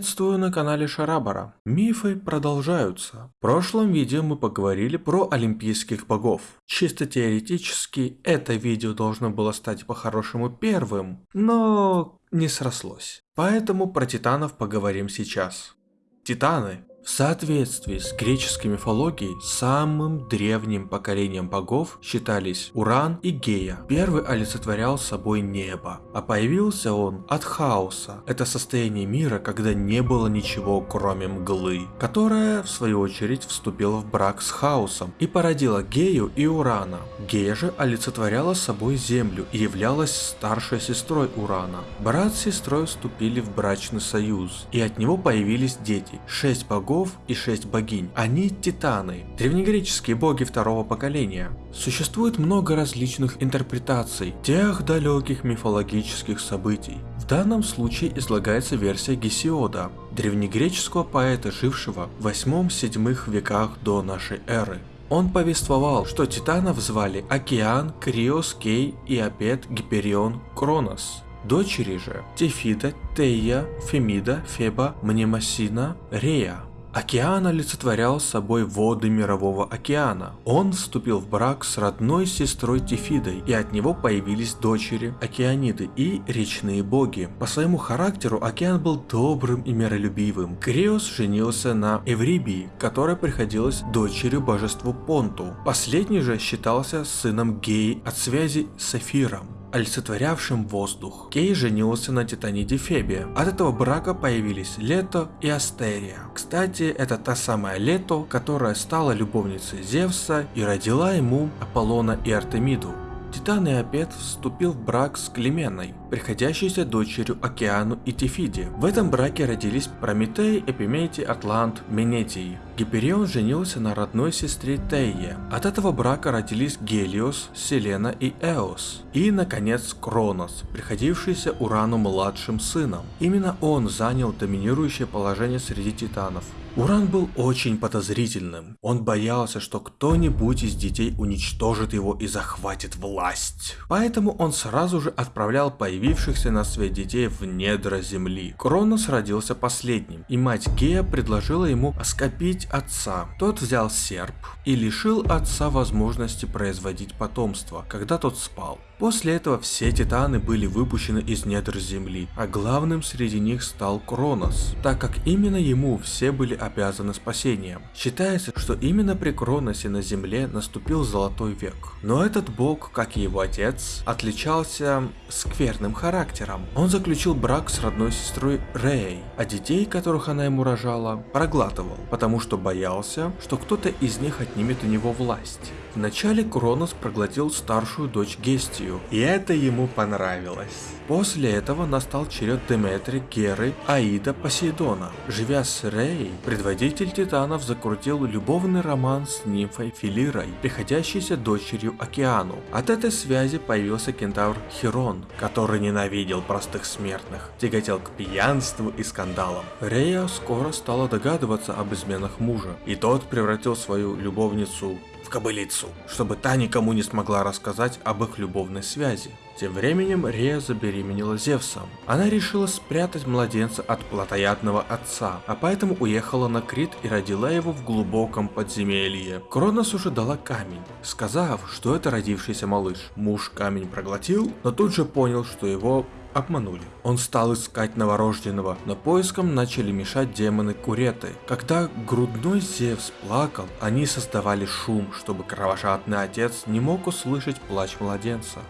Приветствую на канале Шарабара. Мифы продолжаются. В прошлом видео мы поговорили про олимпийских богов. Чисто теоретически это видео должно было стать по-хорошему первым, но не срослось. Поэтому про титанов поговорим сейчас. Титаны в соответствии с греческой мифологией, самым древним поколением богов считались Уран и Гея. Первый олицетворял собой небо, а появился он от хаоса. Это состояние мира, когда не было ничего кроме мглы, которая в свою очередь вступила в брак с хаосом и породила Гею и Урана. Гея же олицетворяла собой землю и являлась старшей сестрой Урана. Брат с сестрой вступили в брачный союз, и от него появились дети, шесть богов богов и шесть богинь. Они титаны, древнегреческие боги второго поколения. Существует много различных интерпретаций тех далеких мифологических событий. В данном случае излагается версия Гесиода, древнегреческого поэта, жившего в 8-7 веках до нашей эры. Он повествовал, что титанов звали Океан, Криос, Кей и Апет, Гиперион, Кронос. Дочери же Тефида, Тея, Фемида, Феба, Мнемосина, Рея. Океан олицетворял собой воды Мирового океана. Он вступил в брак с родной сестрой Тифидой, и от него появились дочери Океаниды и речные боги. По своему характеру Океан был добрым и миролюбивым. Криос женился на Эврибии, которая приходилась дочерью божеству Понту. Последний же считался сыном Геи от связи с Эфиром олицетворявшим воздух. Кей женился на Титаниде Фебе. От этого брака появились Лето и Астерия. Кстати, это та самая Лето, которая стала любовницей Зевса и родила ему Аполлона и Артемиду. Титан Иопет вступил в брак с Клеменой, приходящейся дочерью Океану и Тефиде. В этом браке родились Прометей, Эпиметий, Атлант, Менетий. Гиперион женился на родной сестре Тейе. От этого брака родились Гелиос, Селена и Эос. И, наконец, Кронос, приходившийся Урану младшим сыном. Именно он занял доминирующее положение среди титанов. Уран был очень подозрительным. Он боялся, что кто-нибудь из детей уничтожит его и захватит власть. Поэтому он сразу же отправлял появившихся на свет детей в недра земли. Кронос родился последним, и мать Гея предложила ему оскопить отца. Тот взял серп и лишил отца возможности производить потомство, когда тот спал. После этого все титаны были выпущены из недр земли, а главным среди них стал Кронос, так как именно ему все были обязаны спасением. Считается, что именно при Кроносе на земле наступил золотой век. Но этот бог, как и его отец, отличался скверным характером. Он заключил брак с родной сестрой Рей, а детей, которых она ему рожала, проглатывал, потому что боялся, что кто-то из них отнимет у него власть. Вначале Кронос проглотил старшую дочь Гестию, и это ему понравилось. После этого настал черед Деметри, Геры, Аида, Посейдона. Живя с Рей, предводитель титанов закрутил любовный роман с нимфой Филирой, приходящейся дочерью Океану. От этой связи появился кентавр Херон, который ненавидел простых смертных, тяготел к пьянству и скандалам. Рея скоро стала догадываться об изменах мужа, и тот превратил свою любовницу кобылицу, чтобы та никому не смогла рассказать об их любовной связи. Тем временем Рея забеременела Зевсом. Она решила спрятать младенца от плотоядного отца, а поэтому уехала на Крит и родила его в глубоком подземелье. Кронос уже дала камень, сказав, что это родившийся малыш. Муж камень проглотил, но тут же понял, что его обманули. Он стал искать новорожденного, но поиском начали мешать демоны Куреты. Когда грудной Зевс плакал, они создавали шум, чтобы кровожадный отец не мог услышать плач младенца.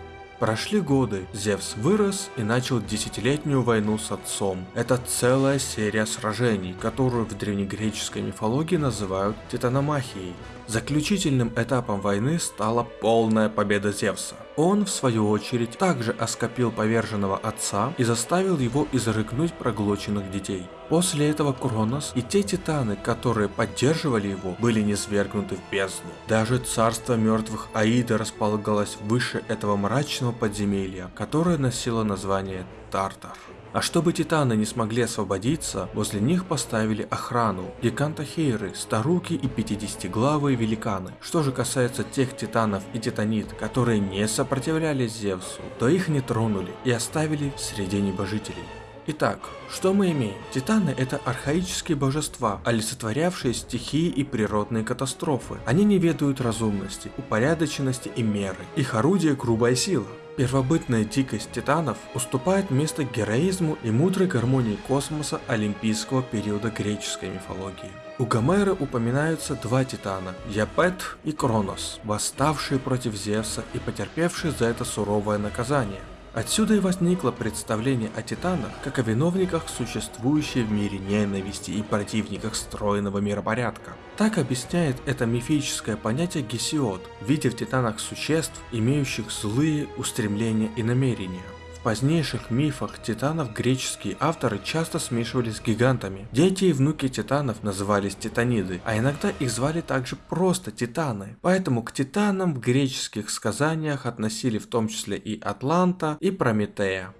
Прошли годы, Зевс вырос и начал десятилетнюю войну с отцом. Это целая серия сражений, которую в древнегреческой мифологии называют титаномахией. Заключительным этапом войны стала полная победа Зевса. Он, в свою очередь, также оскопил поверженного отца и заставил его изрыгнуть проглоченных детей. После этого Кронос и те титаны, которые поддерживали его, были низвергнуты в бездну. Даже царство мертвых Аида располагалось выше этого мрачного подземелья, которое носило название Тартар. А чтобы титаны не смогли освободиться, возле них поставили охрану, гигантохейры, старуки и пятидесятиглавые великаны. Что же касается тех титанов и титанит, которые не сопротивлялись Зевсу, то их не тронули и оставили среди небожителей. Итак, что мы имеем? Титаны это архаические божества, олицетворявшие стихии и природные катастрофы. Они не ведают разумности, упорядоченности и меры. Их орудие грубая сила. Первобытная дикость титанов уступает место героизму и мудрой гармонии космоса олимпийского периода греческой мифологии. У Гомера упоминаются два титана – Япет и Кронос, восставшие против Зевса и потерпевшие за это суровое наказание. Отсюда и возникло представление о титанах как о виновниках существующей в мире ненависти и противниках стройного миропорядка. Так объясняет это мифическое понятие Гесиод, видя в титанах существ, имеющих злые устремления и намерения. В позднейших мифах титанов греческие авторы часто смешивались с гигантами. Дети и внуки титанов назывались титаниды, а иногда их звали также просто титаны. Поэтому к титанам в греческих сказаниях относили в том числе и Атланта и Прометея.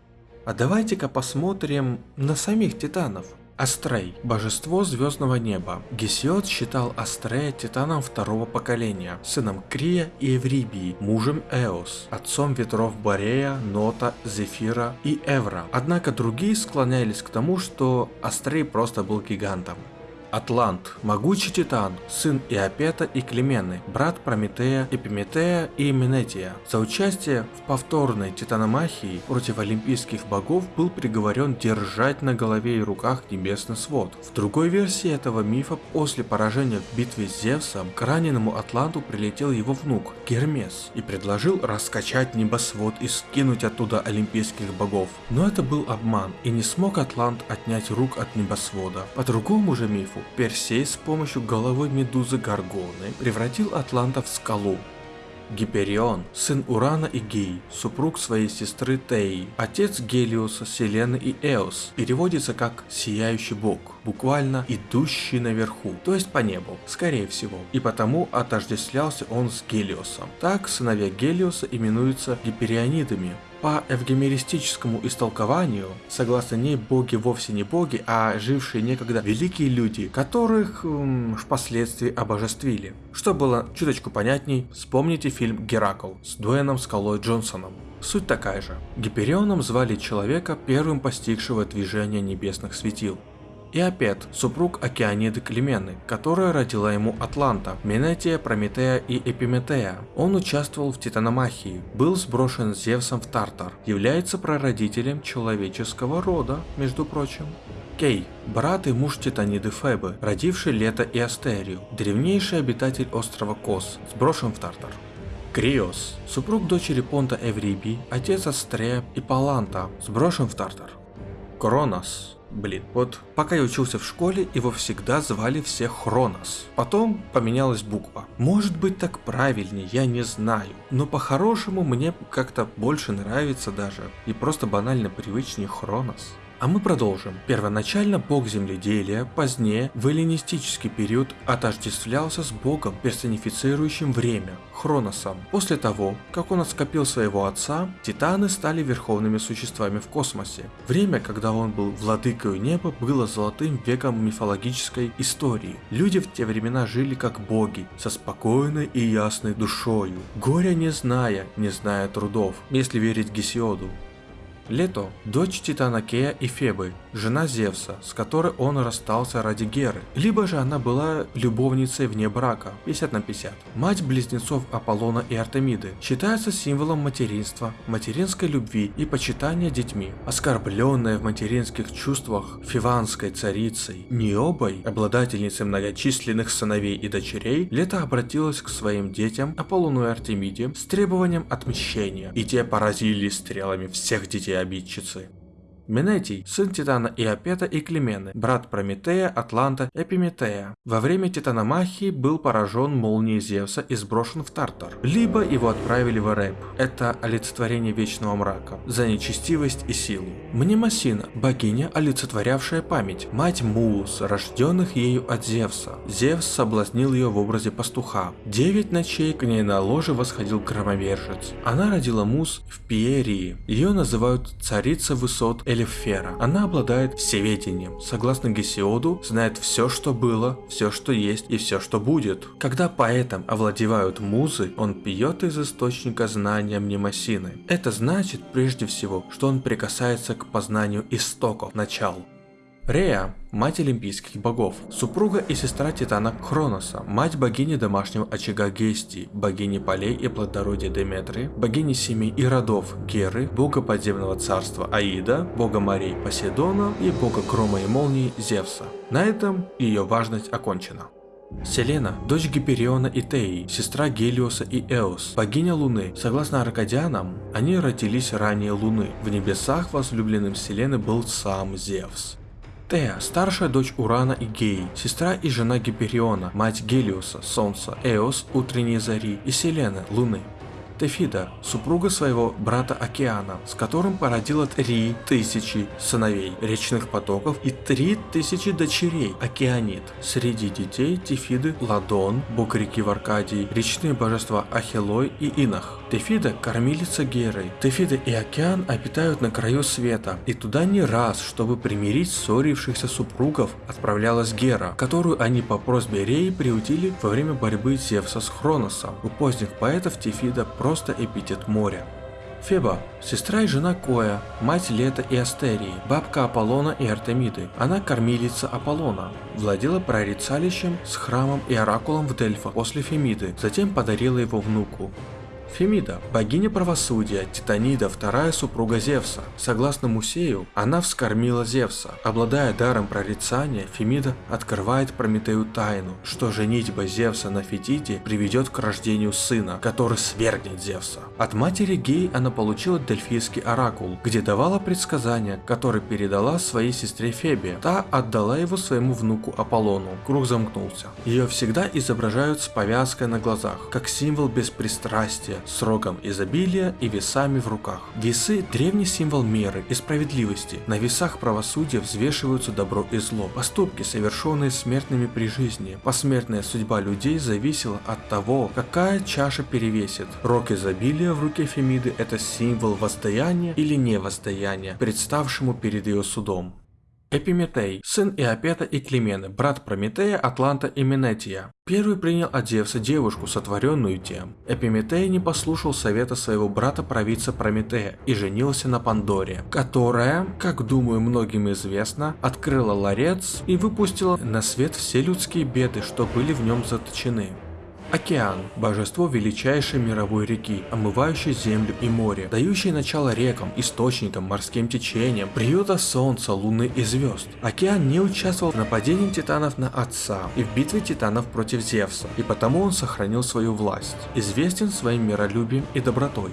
А давайте-ка посмотрим на самих титанов. Астрей – божество звездного неба. Гесиод считал Астрея титаном второго поколения, сыном Крия и Эврибии, мужем Эос, отцом ветров Борея, Нота, Зефира и Эвра. Однако другие склонялись к тому, что Астрей просто был гигантом. Атлант, могучий титан, сын Иопета и Клемены, брат Прометея, Эпиметея и Менетия. За участие в повторной титаномахии против олимпийских богов был приговорен держать на голове и руках небесный свод. В другой версии этого мифа после поражения в битве с Зевсом к раненому Атланту прилетел его внук Гермес и предложил раскачать небосвод и скинуть оттуда олимпийских богов. Но это был обман и не смог Атлант отнять рук от небосвода. По другому же мифу Персей с помощью головы медузы Гаргоны превратил Атланта в скалу. Гиперион, сын Урана и Гей, супруг своей сестры Теи, отец Гелиоса, Селены и Эос, переводится как «сияющий бог», буквально «идущий наверху», то есть по небу, скорее всего, и потому отождествлялся он с Гелиосом. Так сыновья Гелиоса именуются гиперионидами, по эвгемеристическому истолкованию, согласно ней боги вовсе не боги, а жившие некогда великие люди, которых м, впоследствии обожествили. Что было чуточку понятней, вспомните фильм «Геракл» с Дуэном Скалой Джонсоном. Суть такая же. Гиперионом звали человека, первым постигшего движение небесных светил. Иопет, супруг Океаниды Клемены, которая родила ему Атланта, Менетия, Прометея и Эпиметея. Он участвовал в титаномахии, был сброшен Зевсом в Тартар, является прародителем человеческого рода, между прочим. Кей, брат и муж Титаниды Фебы, родивший Лето и Астерию, древнейший обитатель острова Кос, сброшен в Тартар. Криос, супруг дочери Понта Эвриби, отец Астрея и Паланта, сброшен в Тартар. Кронос, Блин, вот пока я учился в школе, его всегда звали все Хронос. Потом поменялась буква. Может быть так правильнее, я не знаю. Но по-хорошему мне как-то больше нравится даже. И просто банально привычнее Хронос. А мы продолжим. Первоначально бог земледелия, позднее в эллинистический период отождествлялся с богом, персонифицирующим время, Хроносом. После того, как он отскопил своего отца, титаны стали верховными существами в космосе. Время, когда он был владыкой неба, было золотым веком мифологической истории. Люди в те времена жили как боги, со спокойной и ясной душою, горя не зная, не зная трудов, если верить Гесиоду. Лето – дочь Титана Кея и Фебы, жена Зевса, с которой он расстался ради Геры, либо же она была любовницей вне брака, 50 на 50. Мать близнецов Аполлона и Артемиды считается символом материнства, материнской любви и почитания детьми. Оскорбленная в материнских чувствах фиванской царицей Необой, обладательницей многочисленных сыновей и дочерей, Лето обратилась к своим детям Аполлону и Артемиде с требованием отмщения, и те поразили стрелами всех детей обидчицы. Менетий – сын Титана Иопета и Клемены, брат Прометея, Атланта, Эпиметея. Во время Титаномахии был поражен молнией Зевса и сброшен в Тартар. Либо его отправили в Эреб. Это олицетворение вечного мрака, за нечестивость и силу. Мнемосина – богиня, олицетворявшая память, мать Муус, рожденных ею от Зевса. Зевс соблазнил ее в образе пастуха. Девять ночей к ней на ложе восходил громовержец. Она родила Мус в Пиерии. Ее называют царица высот или Селефера. Она обладает всеведением. Согласно Гесиоду, знает все, что было, все, что есть и все, что будет. Когда поэтом овладевают музы, он пьет из источника знания Мнемосины. Это значит прежде всего, что он прикасается к познанию истоков, начал. Рея – мать олимпийских богов, супруга и сестра Титана Хроноса, мать богини домашнего очага Гестии, богини полей и плодородия Деметры, богини семей и родов Геры, бога подземного царства Аида, бога морей Посейдона и бога грома и молнии Зевса. На этом ее важность окончена. Селена – дочь Гипериона и Теи, сестра Гелиоса и Эос, богиня Луны. Согласно Аркадианам, они родились ранее Луны. В небесах возлюбленным Селены был сам Зевс. Тея – старшая дочь Урана и Геи, сестра и жена Гипериона, мать Гелиуса, Солнца, Эос, утренней зари и Селены, Луны. Тефида, супруга своего брата Океана, с которым породила три тысячи сыновей речных потоков и три тысячи дочерей Океанит. Среди детей Тефиды Ладон, бог реки в Аркадии, речные божества Ахилой и Инах. Тефида – кормилица Геры. Тефида и Океан обитают на краю света, и туда не раз, чтобы примирить ссорившихся супругов, отправлялась Гера, которую они по просьбе Реи приутили во время борьбы Зевса с Хроносом. У поздних поэтов Тефида просто эпитет моря. Феба – сестра и жена Коя, мать Лета и Астерии, бабка Аполлона и Артемиды. Она кормилица Аполлона, владела прорицалищем с храмом и оракулом в Дельфах после Фемиды, затем подарила его внуку. Фемида, богиня правосудия, Титанида, вторая супруга Зевса. Согласно Мусею, она вскормила Зевса. Обладая даром прорицания, Фемида открывает Прометею тайну, что женитьба Зевса на Фетите приведет к рождению сына, который свергнет Зевса. От матери Гей она получила Дельфийский оракул, где давала предсказания, которые передала своей сестре Фебе. Та отдала его своему внуку Аполлону. Круг замкнулся. Ее всегда изображают с повязкой на глазах, как символ беспристрастия, с рогом изобилия и весами в руках. Весы – древний символ меры и справедливости. На весах правосудия взвешиваются добро и зло. Поступки, совершенные смертными при жизни. Посмертная судьба людей зависела от того, какая чаша перевесит. Рог изобилия в руке Фемиды – это символ воздаяния или невоздаяния, представшему перед ее судом. Эпиметей, сын Иопета и Климены, брат Прометея, Атланта и Менетия. Первый принял от Зевса девушку, сотворенную тем. Эпиметей не послушал совета своего брата-провидца Прометея и женился на Пандоре, которая, как думаю многим известно, открыла ларец и выпустила на свет все людские беды, что были в нем заточены. Океан – божество величайшей мировой реки, омывающей землю и море, дающей начало рекам, источникам, морским течениям, приюта солнца, луны и звезд. Океан не участвовал в нападении титанов на отца и в битве титанов против Зевса, и потому он сохранил свою власть, известен своим миролюбием и добротой.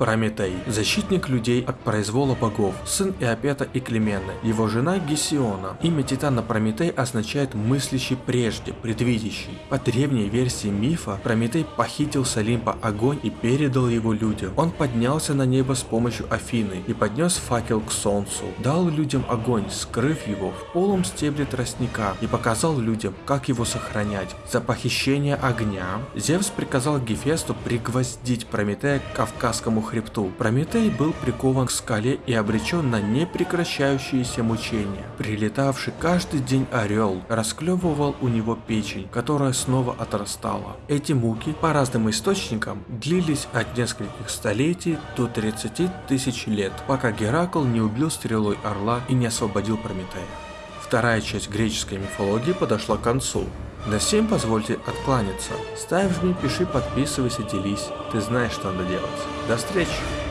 Прометей, защитник людей от произвола богов, сын Иопета и Клемены, его жена Гесиона. Имя Титана Прометей означает мыслящий прежде, предвидящий. По древней версии мифа, Прометей похитил с Олимпа огонь и передал его людям. Он поднялся на небо с помощью Афины и поднес факел к солнцу, дал людям огонь, скрыв его в полом стебле тростника и показал людям, как его сохранять. За похищение огня Зевс приказал Гефесту пригвоздить Прометея к Кавказскому хребту. Прометей был прикован к скале и обречен на непрекращающиеся мучения. Прилетавший каждый день орел расклевывал у него печень, которая снова отрастала. Эти муки, по разным источникам, длились от нескольких столетий до 30 тысяч лет, пока Геракл не убил стрелой орла и не освободил Прометея. Вторая часть греческой мифологии подошла к концу. На всем позвольте откланяться. Ставь, жми, пиши, подписывайся, делись. Ты знаешь, что надо делать. До встречи!